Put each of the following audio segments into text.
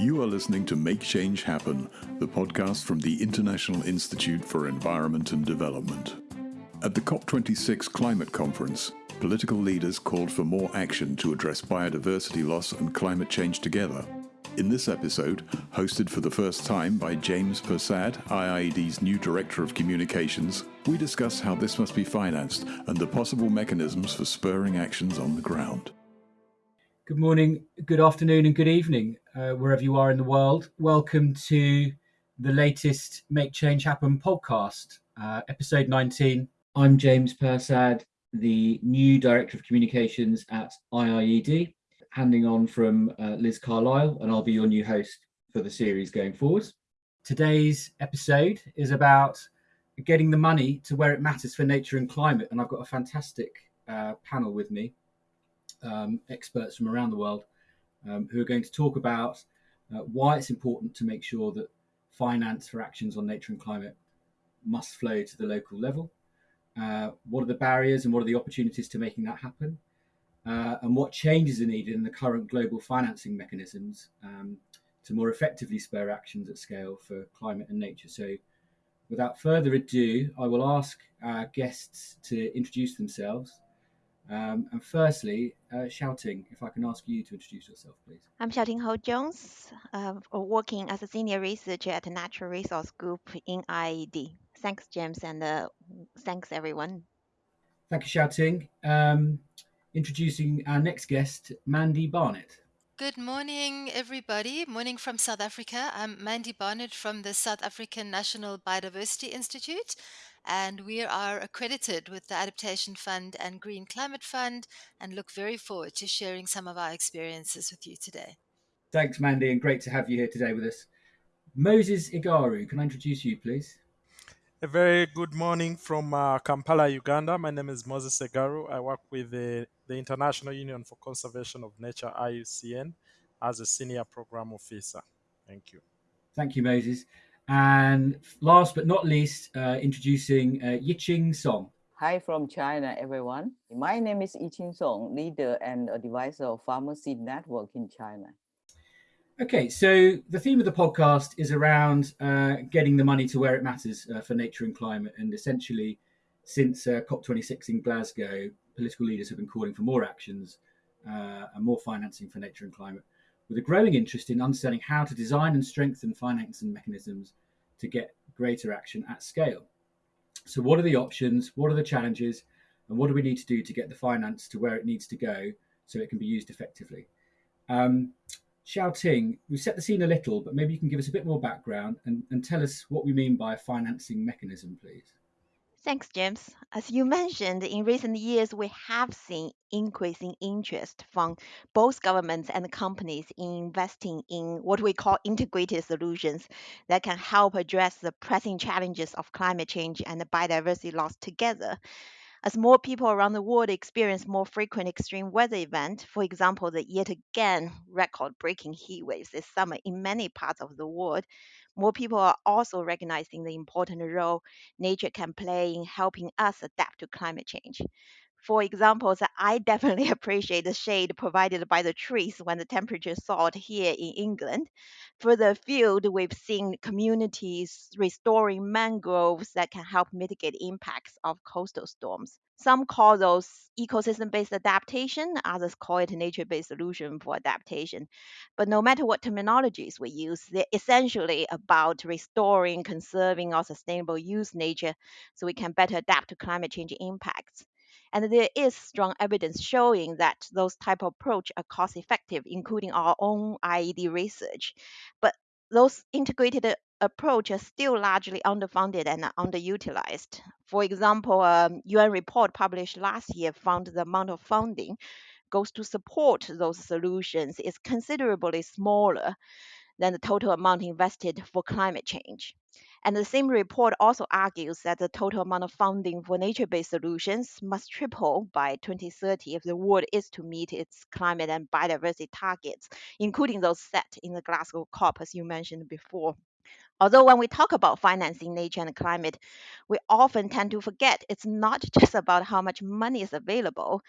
You are listening to Make Change Happen, the podcast from the International Institute for Environment and Development. At the COP26 climate conference, political leaders called for more action to address biodiversity loss and climate change together. In this episode, hosted for the first time by James Persad, IIED's new Director of Communications, we discuss how this must be financed and the possible mechanisms for spurring actions on the ground. Good morning, good afternoon, and good evening, uh, wherever you are in the world. Welcome to the latest Make Change Happen podcast, uh, episode 19. I'm James Persad, the new Director of Communications at IIED handing on from uh, Liz Carlile, and I'll be your new host for the series going forward. Today's episode is about getting the money to where it matters for nature and climate, and I've got a fantastic uh, panel with me, um, experts from around the world, um, who are going to talk about uh, why it's important to make sure that finance for actions on nature and climate must flow to the local level. Uh, what are the barriers and what are the opportunities to making that happen? uh, and what changes are needed in the current global financing mechanisms um, to more effectively spur actions at scale for climate and nature. So, without further ado, I will ask our guests to introduce themselves. Um, and firstly, uh, Xiaoting, if I can ask you to introduce yourself, please. I'm Xiaoting Hou Jones, uh, working as a senior researcher at the Natural Resource Group in IIED. Thanks, James, and uh, thanks, everyone. Thank you, Xiaoting. Um, introducing our next guest, Mandy Barnett. Good morning, everybody. Morning from South Africa. I'm Mandy Barnett from the South African National Biodiversity Institute, and we are accredited with the Adaptation Fund and Green Climate Fund, and look very forward to sharing some of our experiences with you today. Thanks, Mandy, and great to have you here today with us. Moses Egaru, can I introduce you, please? A very good morning from uh, Kampala, Uganda. My name is Moses Egaru. I work with the, the International Union for Conservation of Nature, IUCN, as a senior program officer. Thank you. Thank you, Moses. And last but not least, uh, introducing uh, Yiqing Song. Hi from China, everyone. My name is Yiqing Song, leader and advisor of Farmer Seed Network in China. Okay, so the theme of the podcast is around uh, getting the money to where it matters uh, for nature and climate. And essentially, since uh, COP26 in Glasgow, political leaders have been calling for more actions uh, and more financing for nature and climate, with a growing interest in understanding how to design and strengthen financing mechanisms to get greater action at scale. So, what are the options? What are the challenges? And what do we need to do to get the finance to where it needs to go so it can be used effectively? Um, Xiaoting, we've set the scene a little, but maybe you can give us a bit more background and, and tell us what we mean by a financing mechanism, please. Thanks, James. As you mentioned, in recent years, we have seen increasing interest from both governments and companies in investing in what we call integrated solutions that can help address the pressing challenges of climate change and biodiversity loss together. As more people around the world experience more frequent extreme weather events, for example, the yet again record breaking heat waves this summer in many parts of the world, more people are also recognizing the important role nature can play in helping us adapt to climate change. For example, I definitely appreciate the shade provided by the trees when the temperature soared here in England. Further afield, we've seen communities restoring mangroves that can help mitigate impacts of coastal storms. Some call those ecosystem based adaptation, others call it nature based solution for adaptation. But no matter what terminologies we use, they're essentially about restoring, conserving, or sustainable use nature so we can better adapt to climate change impacts and there is strong evidence showing that those type of approach are cost effective including our own IIED research but those integrated approach are still largely underfunded and underutilized for example a um, un report published last year found the amount of funding goes to support those solutions is considerably smaller than the total amount invested for climate change. And the same report also argues that the total amount of funding for nature based solutions must triple by 2030 if the world is to meet its climate and biodiversity targets, including those set in the Glasgow COP, as you mentioned before. Although when we talk about financing nature and climate, we often tend to forget it's not just about how much money is available.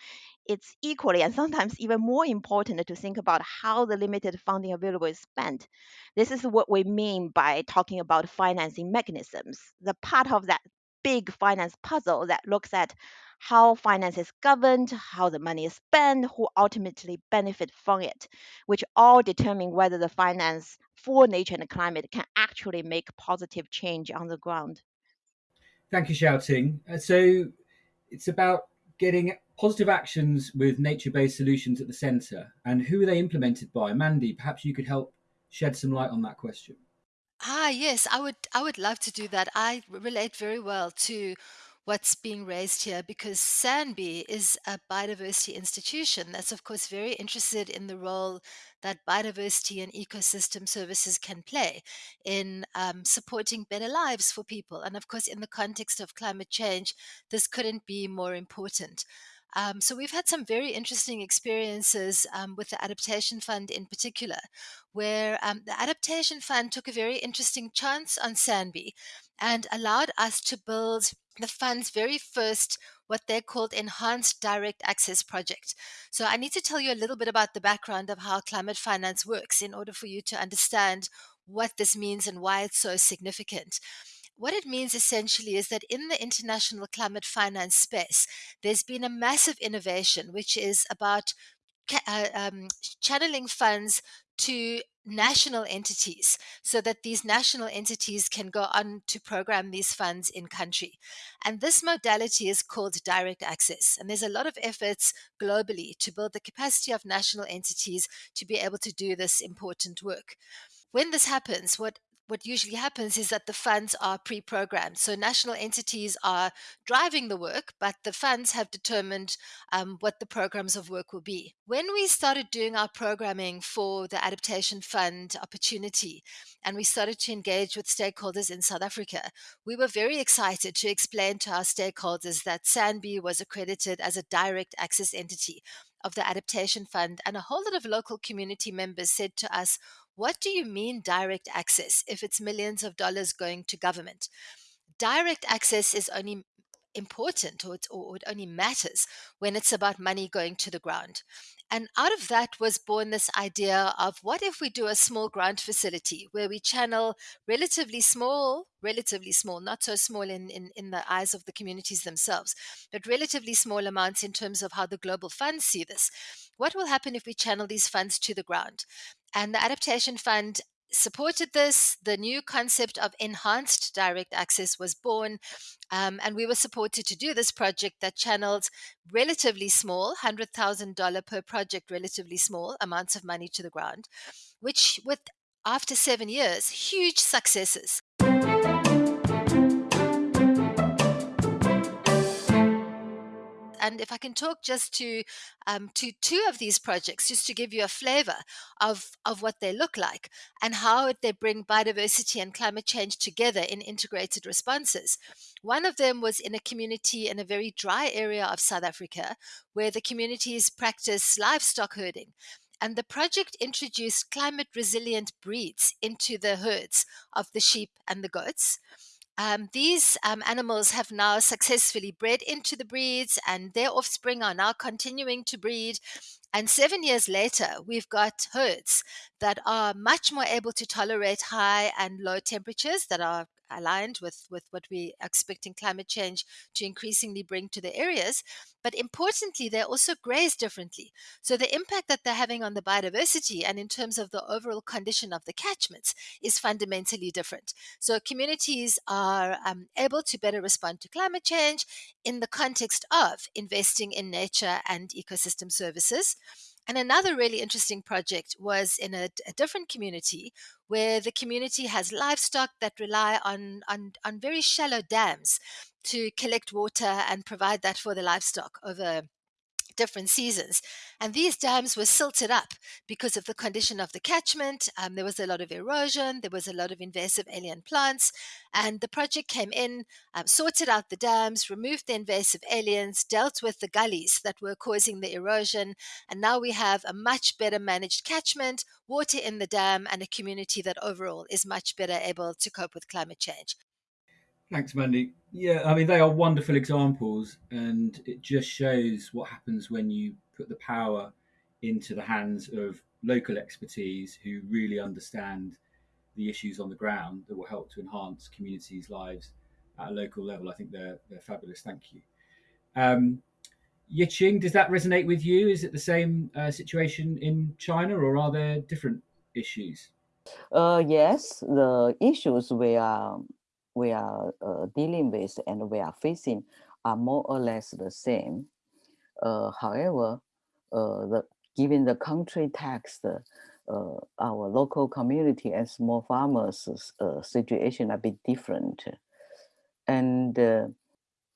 It's equally and sometimes even more important to think about how the limited funding available is spent. This is what we mean by talking about financing mechanisms, the part of that big finance puzzle that looks at how finance is governed, how the money is spent, who ultimately benefit from it, which all determine whether the finance for nature and climate can actually make positive change on the ground. Thank you, Xiaoting. Uh, so it's about getting positive actions with nature-based solutions at the centre, and who are they implemented by? Mandy, perhaps you could help shed some light on that question. Ah, yes, I would I would love to do that. I relate very well to what's being raised here because SANBI is a biodiversity institution that's, of course, very interested in the role that biodiversity and ecosystem services can play in um, supporting better lives for people. And of course, in the context of climate change, this couldn't be more important. Um, so we've had some very interesting experiences um, with the Adaptation Fund in particular, where um, the Adaptation Fund took a very interesting chance on SANBI and allowed us to build the fund's very first what they're called enhanced direct access project. So I need to tell you a little bit about the background of how climate finance works in order for you to understand what this means and why it's so significant. What it means essentially is that in the international climate finance space, there's been a massive innovation, which is about uh, um, channeling funds to national entities so that these national entities can go on to program these funds in country. And this modality is called direct access. And there's a lot of efforts globally to build the capacity of national entities to be able to do this important work. When this happens, what what usually happens is that the funds are pre programmed. So national entities are driving the work, but the funds have determined um, what the programs of work will be. When we started doing our programming for the Adaptation Fund opportunity and we started to engage with stakeholders in South Africa, we were very excited to explain to our stakeholders that SANBI was accredited as a direct access entity of the Adaptation Fund, and a whole lot of local community members said to us, what do you mean direct access if it's millions of dollars going to government? Direct access is only important or, or it only matters when it's about money going to the ground. And out of that was born this idea of what if we do a small grant facility where we channel relatively small, relatively small, not so small in, in, in the eyes of the communities themselves, but relatively small amounts in terms of how the global funds see this. What will happen if we channel these funds to the ground? And the Adaptation Fund supported this. The new concept of enhanced direct access was born, um, and we were supported to do this project that channeled relatively small, $100,000 per project, relatively small amounts of money to the ground, which, with after seven years, huge successes. And if I can talk just to um, to two of these projects, just to give you a flavor of of what they look like and how they bring biodiversity and climate change together in integrated responses. One of them was in a community in a very dry area of South Africa, where the communities practice livestock herding. And the project introduced climate resilient breeds into the herds of the sheep and the goats. Um, these um, animals have now successfully bred into the breeds, and their offspring are now continuing to breed. And seven years later, we've got herds that are much more able to tolerate high and low temperatures that are aligned with, with what we are expecting climate change to increasingly bring to the areas. But importantly, they also graze differently. So the impact that they're having on the biodiversity and in terms of the overall condition of the catchments is fundamentally different. So communities are um, able to better respond to climate change in the context of investing in nature and ecosystem services. And another really interesting project was in a, a, different community where the community has livestock that rely on, on, on very shallow dams to collect water and provide that for the livestock over different seasons. And these dams were silted up because of the condition of the catchment. Um, there was a lot of erosion, there was a lot of invasive alien plants. And the project came in, um, sorted out the dams, removed the invasive aliens, dealt with the gullies that were causing the erosion. And now we have a much better managed catchment, water in the dam, and a community that overall is much better able to cope with climate change. Thanks, Mandy. Yeah, I mean, they are wonderful examples, and it just shows what happens when you put the power into the hands of local expertise who really understand the issues on the ground that will help to enhance communities' lives at a local level. I think they're, they're fabulous. Thank you. Um, Yiqing, does that resonate with you? Is it the same uh, situation in China, or are there different issues? Uh, yes, the issues we are we are uh, dealing with and we are facing are more or less the same. Uh, however, uh, the, given the country text, uh, our local community and small farmers uh, situation a bit different. And uh,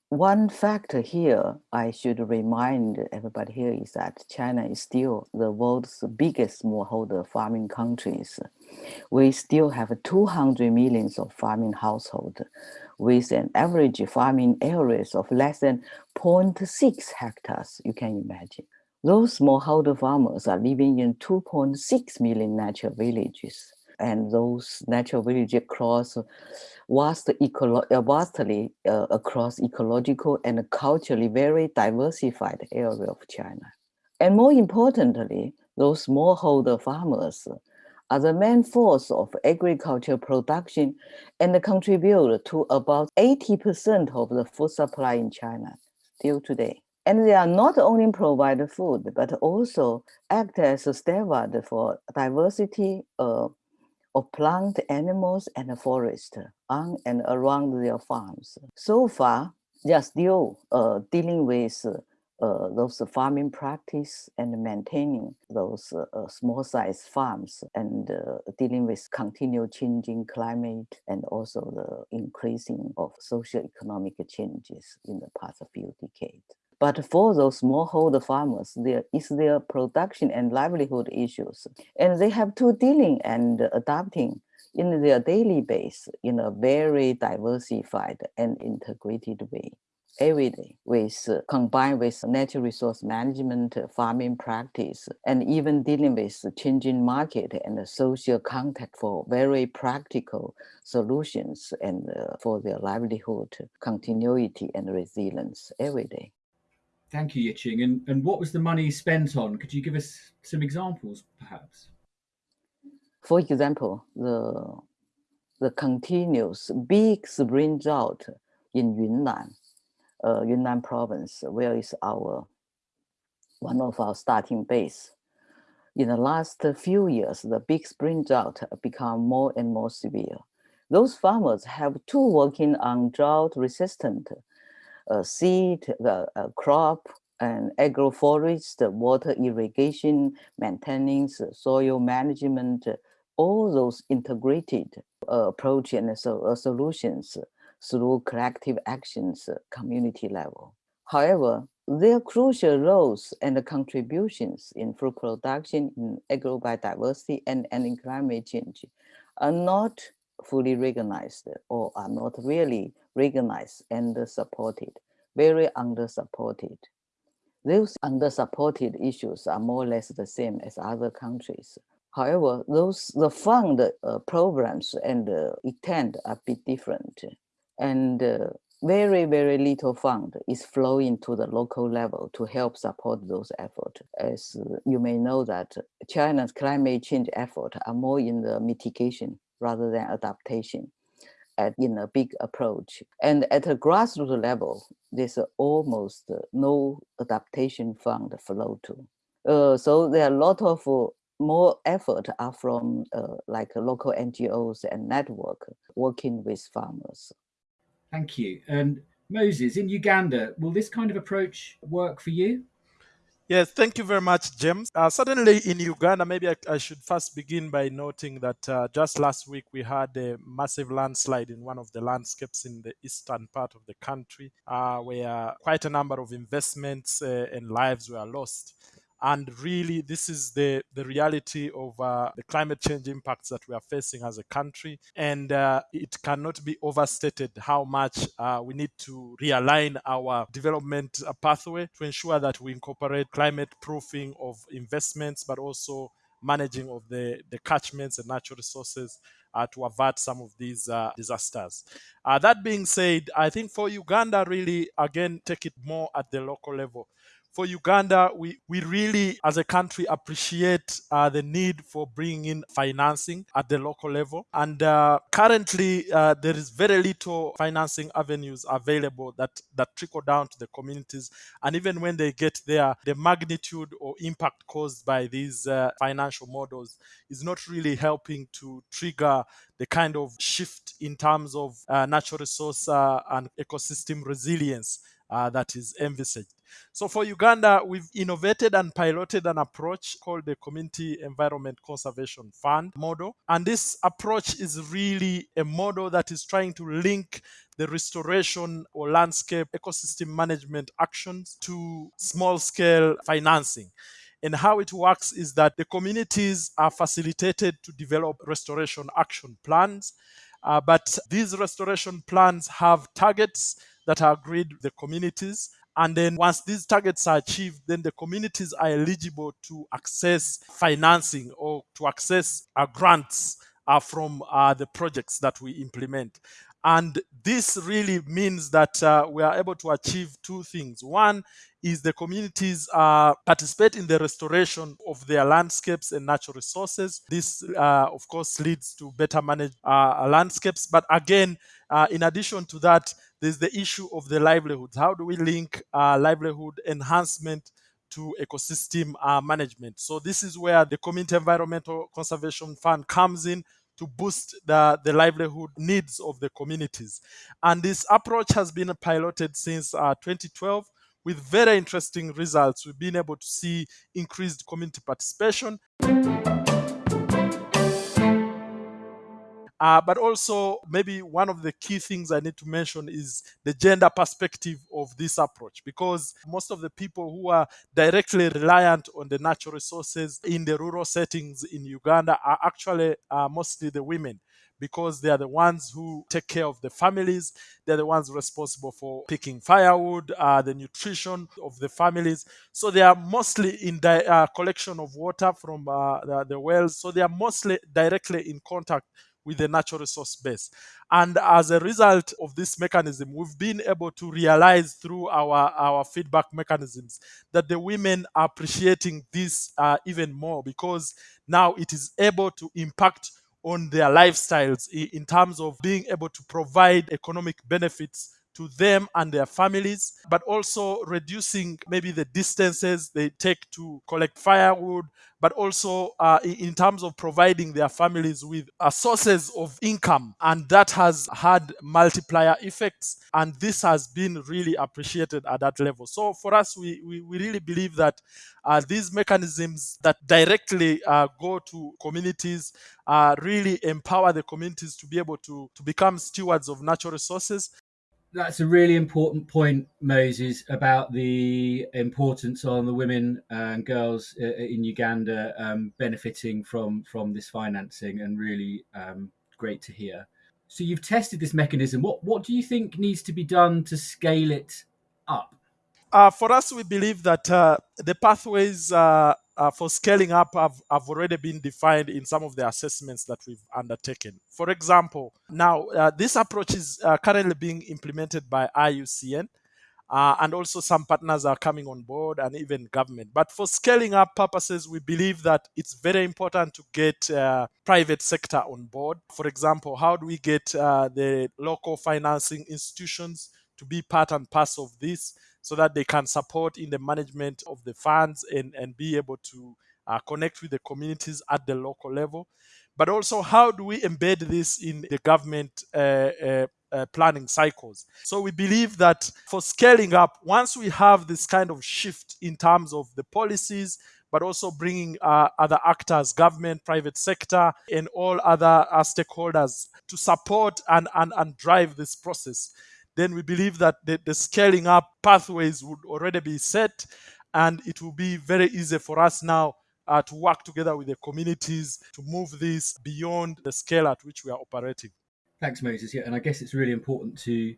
one factor here I should remind everybody here is that China is still the world's biggest smallholder farming countries. We still have 200 millions of farming households with an average farming areas of less than 0.6 hectares, you can imagine. Those smallholder farmers are living in 2.6 million natural villages and those natural villages across vast uh, vastly uh, across ecological and culturally very diversified area of China. And more importantly, those smallholder farmers are the main force of agricultural production and contribute to about 80% of the food supply in China still today. And they are not only provide food, but also act as a stalwart for diversity uh, of plant, animals, and forest on and around their farms. So far, they are still uh, dealing with uh, those farming practice and maintaining those uh, small size farms and uh, dealing with continual changing climate and also the increasing of socio-economic changes in the past few decades. But for those smallholder farmers, there is their production and livelihood issues. And they have to dealing and adapting in their daily base in a very diversified and integrated way every day with uh, combined with natural resource management farming practice and even dealing with changing market and social contact for very practical solutions and uh, for their livelihood continuity and resilience every day Thank you, Yiqing. And, and what was the money spent on? Could you give us some examples, perhaps? For example, the, the continuous big spring drought in Yunnan, uh, Yunnan province, where is our one of our starting base. In the last few years, the big spring drought become more and more severe. Those farmers have two working on drought resistant seed, the uh, crop, and agroforest, water irrigation, maintenance, soil management, all those integrated uh, approach and so, uh, solutions through collective actions community level. However, their crucial roles and contributions in food production, in agrobiodiversity, and, and in climate change are not fully recognized or are not really recognized and supported, very under-supported. Those under-supported issues are more or less the same as other countries. However, those the fund uh, programs and uh, intent are a bit different. And uh, very, very little fund is flowing to the local level to help support those efforts. As you may know that China's climate change efforts are more in the mitigation rather than adaptation at, in a big approach. And at a grassroots level, there's almost no adaptation fund flow to. Uh, so there are a lot of uh, more effort are from uh, like local NGOs and network working with farmers. Thank you. And Moses, in Uganda, will this kind of approach work for you? Yes, thank you very much, James. Uh, certainly in Uganda, maybe I, I, should first begin by noting that uh, just last week we had a massive landslide in one of the landscapes in the eastern part of the country, uh, where quite a number of investments uh, and lives were lost and really this is the the reality of uh, the climate change impacts that we are facing as a country and uh, it cannot be overstated how much uh, we need to realign our development pathway to ensure that we incorporate climate proofing of investments but also managing of the, the catchments and natural resources uh, to avert some of these uh, disasters. Uh, that being said, I think for Uganda, really, again, take it more at the local level for Uganda, we, we really, as a country, appreciate uh, the need for bringing in financing at the local level. And uh, currently, uh, there is very little financing avenues available that, that trickle down to the communities. And even when they get there, the magnitude or impact caused by these uh, financial models is not really helping to trigger the kind of shift in terms of uh, natural resource uh, and ecosystem resilience uh, that is envisaged. So for Uganda, we've innovated and piloted an approach called the Community Environment Conservation Fund model. And this approach is really a model that is trying to link the restoration or landscape ecosystem management actions to small scale financing. And how it works is that the communities are facilitated to develop restoration action plans. Uh, but these restoration plans have targets that are agreed with the communities. And then once these targets are achieved, then the communities are eligible to access financing or to access uh, grants uh, from uh, the projects that we implement. And this really means that uh, we are able to achieve two things. One is the communities uh, participate in the restoration of their landscapes and natural resources. This, uh, of course, leads to better managed uh, landscapes. But again, uh, in addition to that, there's the issue of the livelihoods. How do we link uh, livelihood enhancement to ecosystem uh, management? So this is where the Community Environmental Conservation Fund comes in to boost the, the livelihood needs of the communities. And this approach has been piloted since uh, 2012 with very interesting results. We've been able to see increased community participation. Uh, but also, maybe one of the key things I need to mention is the gender perspective of this approach, because most of the people who are directly reliant on the natural resources in the rural settings in Uganda are actually uh, mostly the women because they are the ones who take care of the families. They're the ones responsible for picking firewood, uh, the nutrition of the families. So they are mostly in the uh, collection of water from uh, the, the wells. So they are mostly directly in contact with the natural resource base. And as a result of this mechanism, we've been able to realize through our, our feedback mechanisms that the women are appreciating this uh, even more because now it is able to impact on their lifestyles in terms of being able to provide economic benefits to them and their families, but also reducing maybe the distances they take to collect firewood, but also uh, in terms of providing their families with uh, sources of income. And that has had multiplier effects. And this has been really appreciated at that level. So for us, we, we, we really believe that uh, these mechanisms that directly uh, go to communities uh, really empower the communities to be able to, to become stewards of natural resources that's a really important point, Moses, about the importance on the women and girls uh, in Uganda um, benefiting from from this financing, and really um, great to hear. So you've tested this mechanism. What what do you think needs to be done to scale it up? Uh, for us, we believe that uh, the pathways uh, uh, for scaling up have, have already been defined in some of the assessments that we've undertaken. For example, now uh, this approach is uh, currently being implemented by IUCN. And also some partners are coming on board and even government. But for scaling up purposes, we believe that it's very important to get private sector on board. For example, how do we get the local financing institutions to be part and parcel of this? So that they can support in the management of the funds and, and be able to uh, connect with the communities at the local level, but also how do we embed this in the government uh, uh, uh, planning cycles. So we believe that for scaling up, once we have this kind of shift in terms of the policies, but also bringing uh, other actors, government, private sector, and all other uh, stakeholders to support and, and, and drive this process, then we believe that the, the scaling up pathways would already be set and it will be very easy for us now uh, to work together with the communities to move this beyond the scale at which we are operating. Thanks, Moses. Yeah, and I guess it's really important to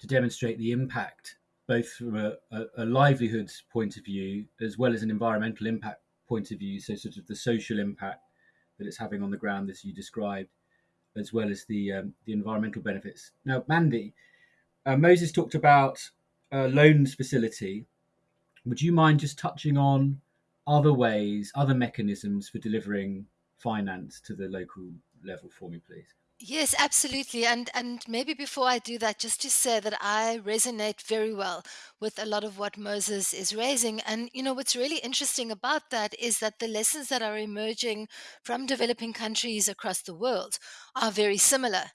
to demonstrate the impact, both from a, a, a livelihoods point of view as well as an environmental impact point of view. So, sort of the social impact that it's having on the ground, as you described, as well as the um, the environmental benefits. Now, Mandy, uh, Moses talked about loans facility. Would you mind just touching on other ways, other mechanisms for delivering finance to the local level for me, please? Yes, absolutely. And and maybe before I do that, just to say that I resonate very well with a lot of what Moses is raising. And you know, what's really interesting about that is that the lessons that are emerging from developing countries across the world are very similar.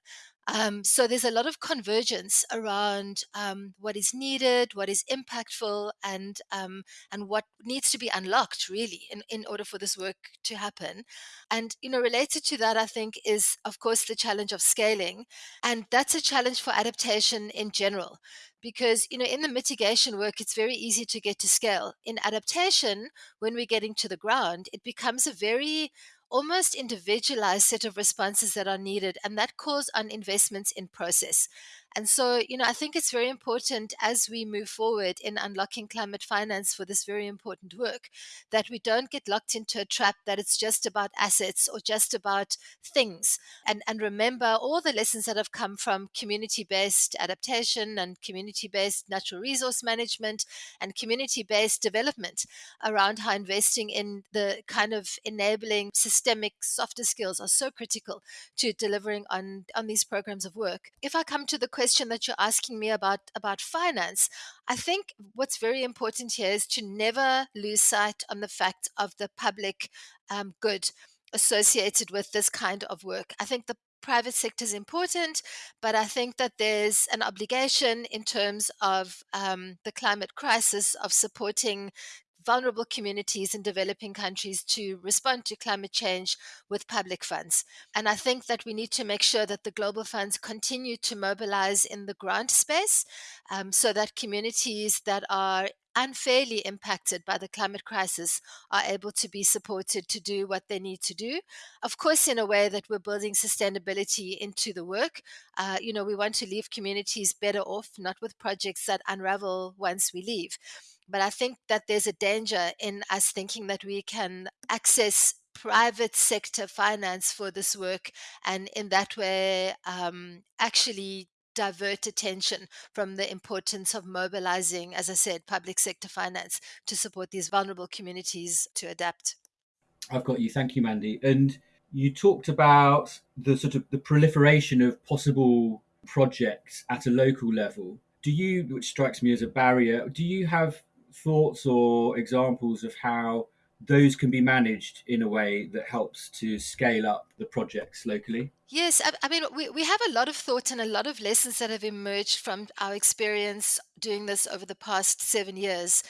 Um, so there's a lot of convergence around um, what is needed, what is impactful, and um, and what needs to be unlocked really in, in order for this work to happen. And you know, related to that, I think is of course the challenge of scaling, and that's a challenge for adaptation in general, because you know in the mitigation work it's very easy to get to scale. In adaptation, when we're getting to the ground, it becomes a very almost individualized set of responses that are needed, and that calls on investments in process. And so, you know, I think it's very important as we move forward in unlocking climate finance for this very important work that we don't get locked into a trap that it's just about assets or just about things. And, and remember all the lessons that have come from community based adaptation and community based natural resource management and community based development around how investing in the kind of enabling systemic softer skills are so critical to delivering on, on these programs of work. If I come to the question, question that you're asking me about about finance, I think what's very important here is to never lose sight on the fact of the public um, good associated with this kind of work. I think the private sector is important, but I think that there's an obligation in terms of um, the climate crisis of supporting vulnerable communities in developing countries to respond to climate change with public funds. And I think that we need to make sure that the global funds continue to mobilize in the grant space um, so that communities that are unfairly impacted by the climate crisis are able to be supported to do what they need to do. Of course, in a way that we're building sustainability into the work. Uh, you know, we want to leave communities better off, not with projects that unravel once we leave. But I think that there's a danger in us thinking that we can access private sector finance for this work and in that way um, actually divert attention from the importance of mobilizing, as I said, public sector finance to support these vulnerable communities to adapt. I've got you. Thank you, Mandy. And you talked about the sort of the proliferation of possible projects at a local level. Do you, which strikes me as a barrier, do you have thoughts or examples of how those can be managed in a way that helps to scale up the projects locally? Yes, I, I, mean, we, we have a lot of thoughts and a lot of lessons that have emerged from our experience doing this over the past seven years.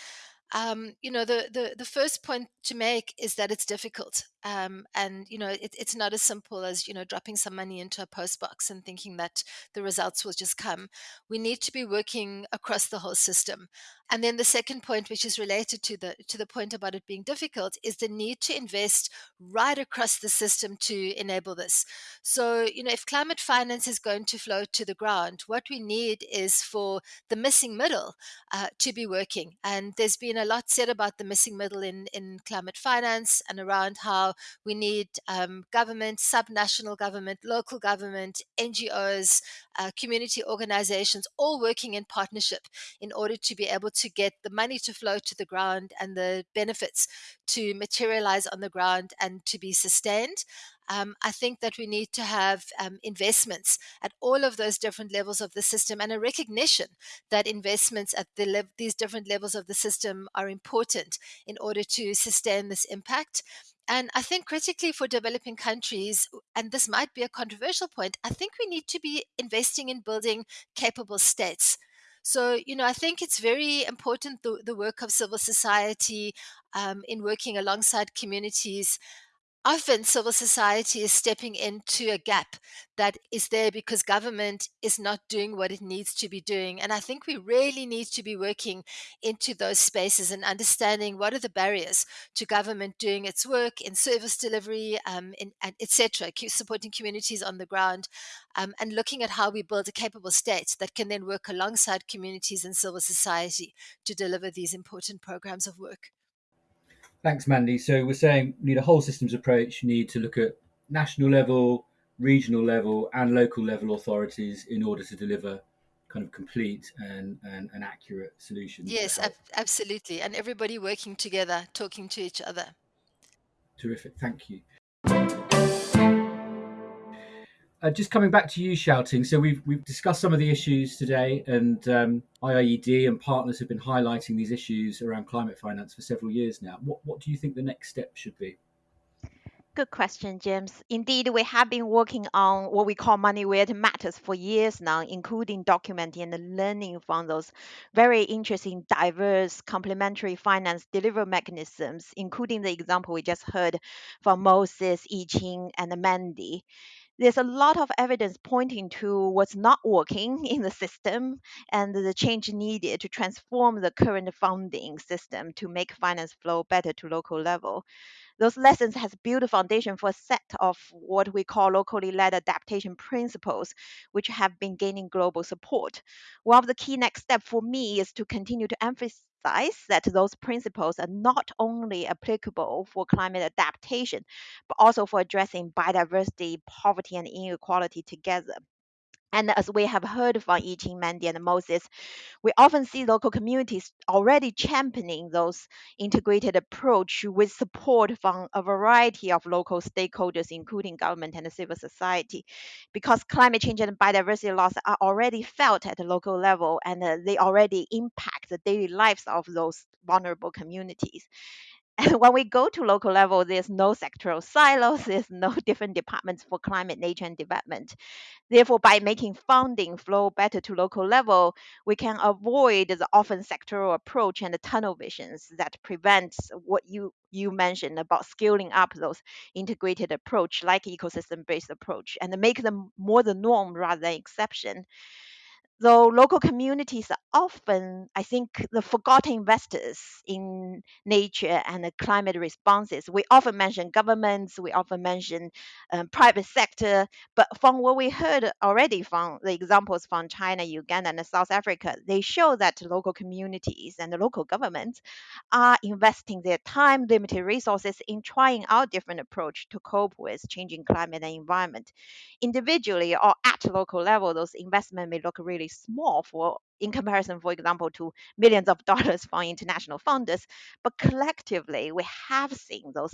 Um, you know, the, the, the first point to make is that it's difficult. Um, and, you know, it, it's not as simple as, you know, dropping some money into a post box and thinking that the results will just come. We need to be working across the whole system. And then the second point, which is related to the to the point about it being difficult, is the need to invest right across the system to enable this. So, you know, if climate finance is going to flow to the ground, what we need is for the missing middle uh, to be working. And there's been a lot said about the missing middle in in climate finance and around how we need um, government, subnational government, local government, NGOs, uh, community organizations, all working in partnership in order to be able to get the money to flow to the ground and the benefits to materialize on the ground and to be sustained. Um, I think that we need to have um, investments at all of those different levels of the system and a recognition that investments at the these different levels of the system are important in order to sustain this impact. And I think critically for developing countries, and this might be a controversial point, I think we need to be investing in building capable states. So, you know, I think it's very important the, the work of civil society um, in working alongside communities often civil society is stepping into a gap that is there because government is not doing what it needs to be doing. And I think we really need to be working into those spaces and understanding what are the barriers to government doing its work in service delivery, um, in, and etc., supporting communities on the ground, um, and looking at how we build a capable state that can then work alongside communities and civil society to deliver these important programs of work. Thanks, Mandy. So we're saying we need a whole systems approach. You need to look at national level, regional level, and local level authorities in order to deliver kind of complete and, and, and accurate solutions. Yes, ab- absolutely. And everybody working together, talking to each other. Terrific. Thank you. Uh, just coming back to you, Xiaoting. So we've we've discussed some of the issues today, and um, IIED and partners have been highlighting these issues around climate finance for several years now. What what do you think the next step should be? Good question, James. Indeed, we have been working on what we call money where it matters for years now, including documenting and learning from those very interesting, diverse, complementary finance delivery mechanisms, including the example we just heard from Moses, Yiqing, and Mandy there's a lot of evidence pointing to what's not working in the system and the change needed to transform the current funding system to make finance flow better to local level those lessons has built a foundation for a set of what we call locally led adaptation principles, which have been gaining global support. One of the key next steps for me is to continue to emphasize that those principles are not only applicable for climate adaptation, but also for addressing biodiversity, poverty, and inequality together. And as we have heard from Yiqing, Mandy, and Moses, we often see local communities already championing those integrated approach with support from a variety of local stakeholders, including government and civil society, because climate change and biodiversity loss are already felt at the local level and uh, they already impact the daily lives of those vulnerable communities. When we go to local level, there's no sectoral silos, there's no different departments for climate, nature, and development. Therefore, by making funding flow better to local level, we can avoid the often sectoral approach and the tunnel visions that prevents what you you mentioned about scaling up those integrated approach like ecosystem based approach and make them more the norm rather than exception though local communities are often, I think, the forgotten investors in nature and the climate responses. We often mention governments, we often mention um, private sector, but from what we heard already from the examples from China, Uganda, and South Africa, they show that local communities and the local governments are investing their time, limited resources in trying out different approach to cope with changing climate and environment. Individually or at local level, those investments may look really small for in comparison, for example, to millions of dollars from international funders. But collectively, we have seen those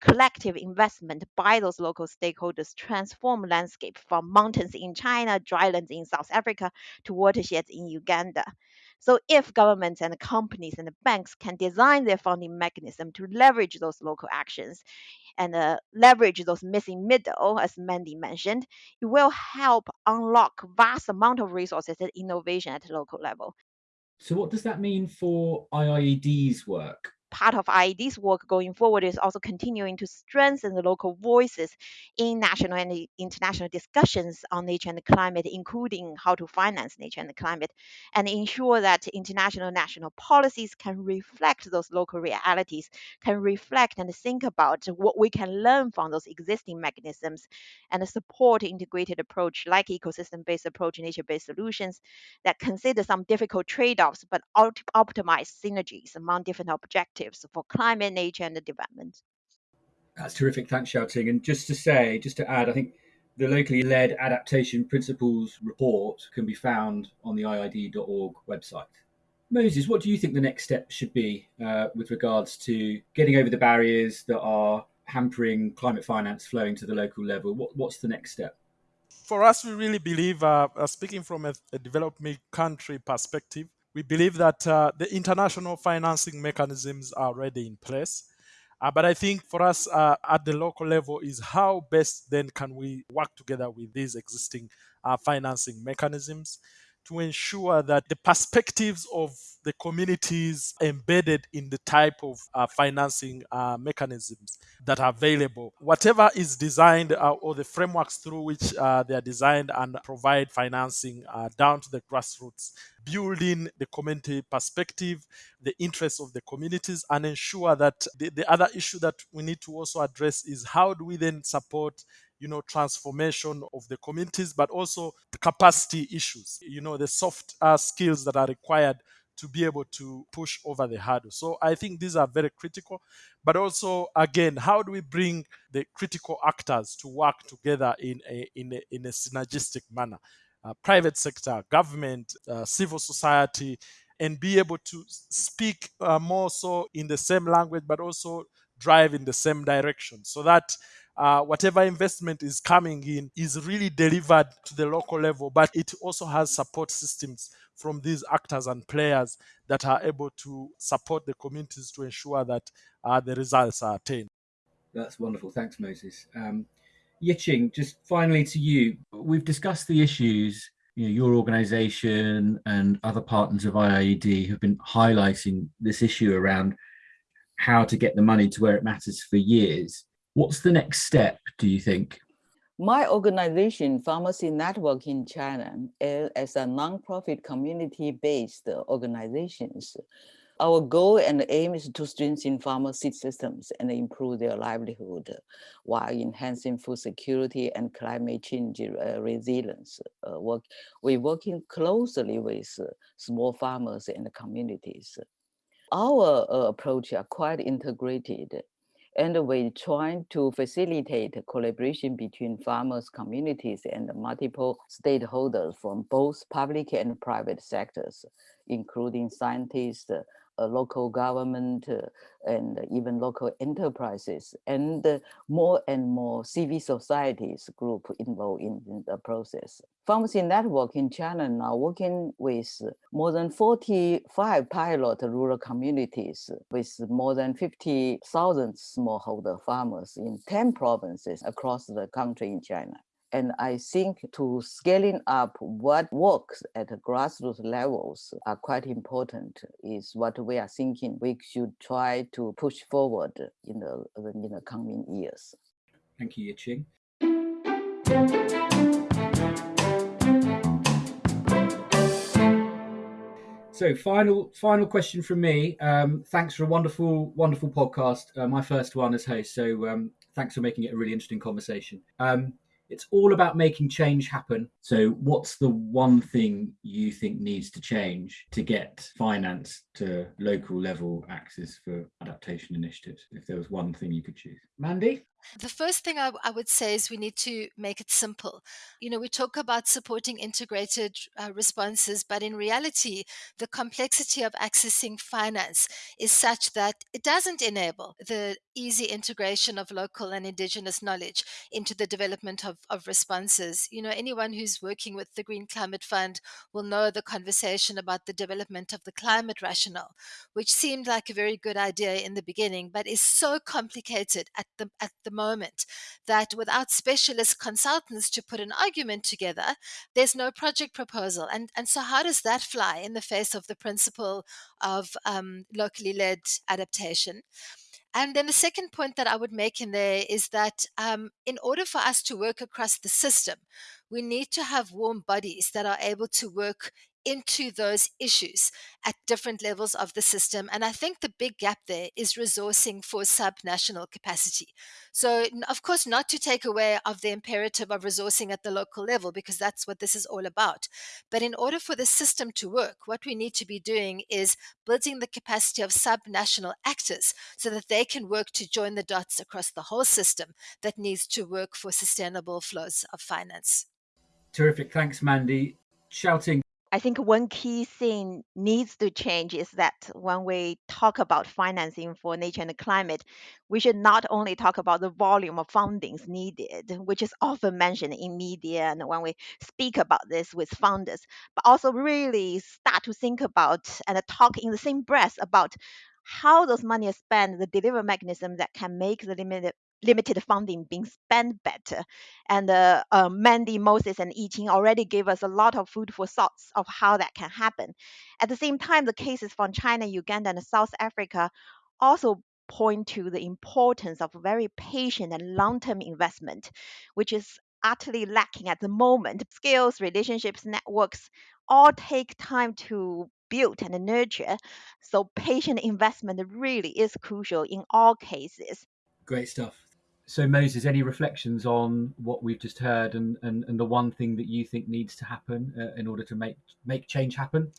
collective investment by those local stakeholders transform landscape from mountains in China, drylands in South Africa, to watersheds in Uganda. So if governments and companies and the banks can design their funding mechanism to leverage those local actions, and uh, leverage those missing middle, as Mandy mentioned, it will help unlock vast amount of resources and innovation at local level. So what does that mean for IIED's work? Part of IIED's work going forward is also continuing to strengthen the local voices in national and international discussions on nature and climate, including how to finance nature and climate, and ensure that international national policies can reflect those local realities, can reflect and think about what we can learn from those existing mechanisms, and support integrated approach like ecosystem-based approach, nature-based solutions that consider some difficult trade-offs but optimize synergies among different objectives objectives for climate, nature, and development. That's terrific. Thanks, Xiaoting. And just to say, just to add, I think the locally led adaptation principles report can be found on the IIED.org website. Moses, what do you think the next step should be uh, with regards to getting over the barriers that are hampering climate finance flowing to the local level? What, what's the next step? For us, we really believe, uh, uh, speaking from a, a, developing country perspective, we believe that uh, the international financing mechanisms are already in place. Uh, but I think for us uh, at the local level is how best then can we work together with these existing uh, financing mechanisms to ensure that the perspectives of the communities embedded in the type of uh, financing uh, mechanisms that are available. Whatever is designed uh, or the frameworks through which uh, they are designed and provide financing uh, down to the grassroots, building the community perspective, the interests of the communities, and ensure that the, the other issue that we need to also address is how do we then support you know transformation of the communities but also the capacity issues you know the soft uh, skills that are required to be able to push over the hurdle. So i think these are very critical but also again how do we bring the critical actors to work together in a in a, in a synergistic manner? Uh, private sector government uh, civil society and be able to speak uh, more so in the same language but also drive in the same direction so that uh, whatever investment is coming in is really delivered to the local level, but it also has support systems from these actors and players that are able to support the communities to ensure that uh, the results are attained. That's wonderful. Thanks, Moses. Um, Yiching, just finally to you, we've discussed the issues. You know, your organisation and other partners of IIED have been highlighting this issue around how to get the money to where it matters for years. What's the next step, do you think? My organization, Farmer Seed Network in China, is a nonprofit community-based organizations. Our goal and aim is to strengthen farmer seed systems and improve their livelihood while enhancing food security and climate change uh, resilience. Uh, we're working closely with small farmers and communities. Our uh, approach are quite integrated and we're trying to facilitate collaboration between farmers, communities, and multiple stakeholders from both public and private sectors, including scientists, local government uh, and even local enterprises and more and more civil societies group involved in, in, the process. Farmer Seed Network in China now working with more than 45 pilot rural communities with more than 50,000 smallholder farmers in 10 provinces across the country in China. And I think to scaling up what works at grassroots levels are quite important is what we are thinking we should try to push forward in the, in the coming years. Thank you, Yiching. So, final final question from me. Um, thanks for a wonderful wonderful podcast. Uh, my first one as host. So, um, thanks for making it a really interesting conversation. Um, it's all about making change happen. So, what's the one thing you think needs to change to get finance to local level access for adaptation initiatives? If there was one thing you could choose, Mandy? The first thing I, I, would say is we need to make it simple. You know, we talk about supporting integrated uh, responses, but in reality, the complexity of accessing finance is such that it doesn't enable the easy integration of local and indigenous knowledge into the development of, of responses. You know, anyone who's working with the Green Climate Fund will know the conversation about the development of the climate rationale, which seemed like a very good idea in the beginning, but is so complicated at the at the the moment that without specialist consultants to put an argument together, there's no project proposal. And, and so, how does that fly in the face of the principle of um, locally led adaptation? And then the second point that I would make in there is that um, in order for us to work across the system, we need to have warm bodies that are able to work into those issues at different levels of the system. And I think the big gap there is resourcing for subnational capacity. So, of course, not to take away of the imperative of resourcing at the local level, because that's what this is all about. But in order for the system to work, what we need to be doing is building the capacity of subnational actors so that they can work to join the dots across the whole system that needs to work for sustainable flows of finance. Terrific. Thanks, Mandy. Xiaoting I think one key thing needs to change is that when we talk about financing for nature and climate, we should not only talk about the volume of fundings needed, which is often mentioned in media and when we speak about this with funders, but also really start to think about and talk in the same breath about how those money is spent, the delivery mechanism that can make the limited limited funding being spent better. And uh, uh, Mandy, Moses, and Yiching already gave us a lot of food for thoughts of how that can happen. At the same time, the cases from China, Uganda, and South Africa also point to the importance of very patient and long-term investment, which is utterly lacking at the moment. Skills, relationships, networks all take time to build and nurture. So patient investment really is crucial in all cases. Great stuff. So, Moses, any reflections on what we've just heard and, and, and the one thing that you think needs to happen uh, in order to make, make change happen?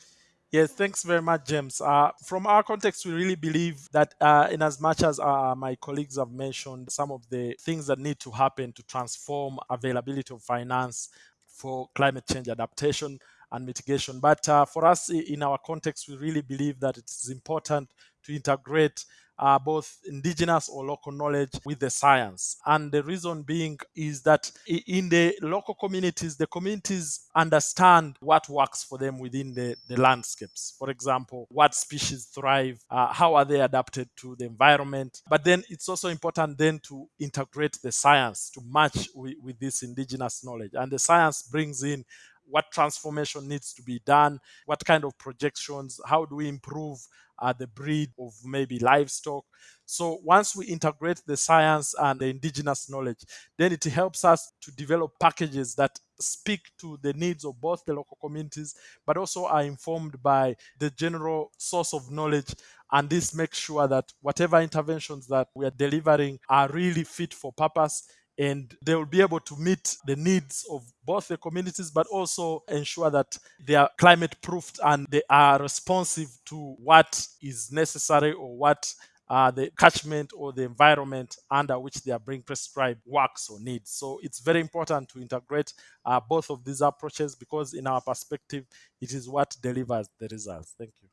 Yes, thanks very much, James. Uh, from our context, we really believe that, uh, in as much as uh, my colleagues have mentioned some of the things that need to happen to transform availability of finance for climate change adaptation and mitigation, but uh, for us in our context, we really believe that it is important to integrate uh, both indigenous or local knowledge with the science. And the reason being is that in the local communities, the communities understand what works for them within the, the landscapes. For example, what species thrive, uh, how are they adapted to the environment. But then it's also important then to integrate the science to match with, with this indigenous knowledge. And the science brings in what transformation needs to be done, what kind of projections, how do we improve uh, the breed of maybe livestock. So once we integrate the science and the indigenous knowledge, then it helps us to develop packages that speak to the needs of both the local communities, but also are informed by the general source of knowledge. And this makes sure that whatever interventions that we are delivering are really fit for purpose and they will be able to meet the needs of both the communities but also ensure that they are climate proofed and they are responsive to what is necessary or what uh, the catchment or the environment under which they are being prescribed works or needs. So it's very important to integrate uh, both of these approaches because, in our perspective, it is what delivers the results. Thank you.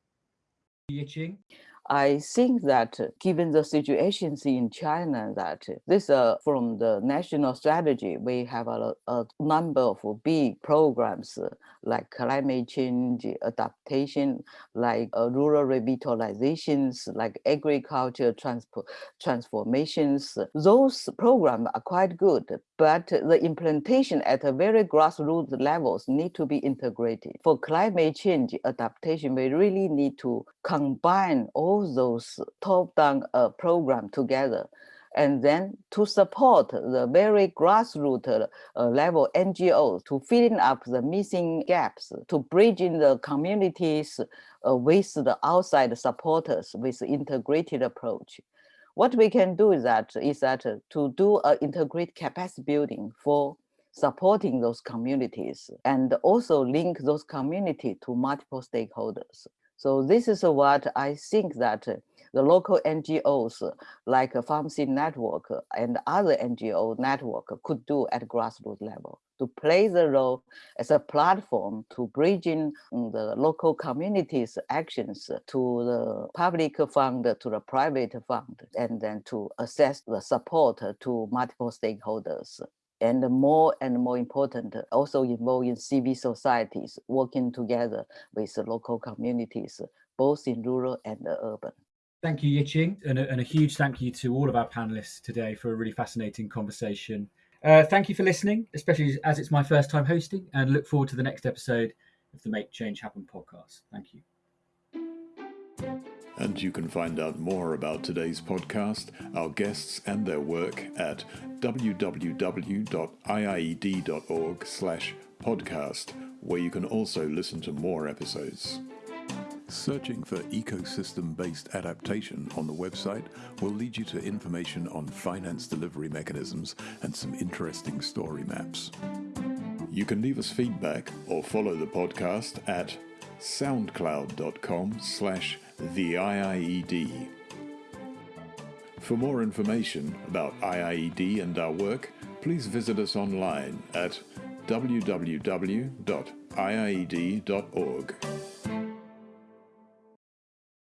I think that given the situations in China, that this uh, from the national strategy, we have a, a number of big programs uh, like climate change adaptation, like uh, rural revitalizations, like agriculture transformations. Those programs are quite good, but the implementation at a very grassroots levels need to be integrated. For climate change adaptation, we really need to combine all those top-down uh, program together and then to support the very grassroots uh, level NGOs to filling up the missing gaps, to bridging the communities uh, with the outside supporters with integrated approach. What we can do is that is that uh, to do an integrated capacity building for supporting those communities and also link those communities to multiple stakeholders. So this is what I think that the local NGOs like a Farmer Seed Network and other NGO network could do at grassroots level to play the role as a platform to bridging mm, the local communities actions to the public fund, to the private fund, and then to assess the support to multiple stakeholders and more and more important, also involving civil societies working together with local communities, both in rural and urban. Thank you, Yiching, and a, and a huge thank you to all of our panelists today for a really fascinating conversation. Uh, thank you for listening, especially as it's my first time hosting, and look forward to the next episode of the Make Change Happen podcast. Thank you. And you can find out more about today's podcast, our guests and their work at www.iied.org slash podcast, where you can also listen to more episodes. Searching for ecosystem based adaptation on the website will lead you to information on finance delivery mechanisms and some interesting story maps. You can leave us feedback or follow the podcast at soundcloud.com slash the IIED. For more information about IIED and our work, please visit us online at www.iied.org.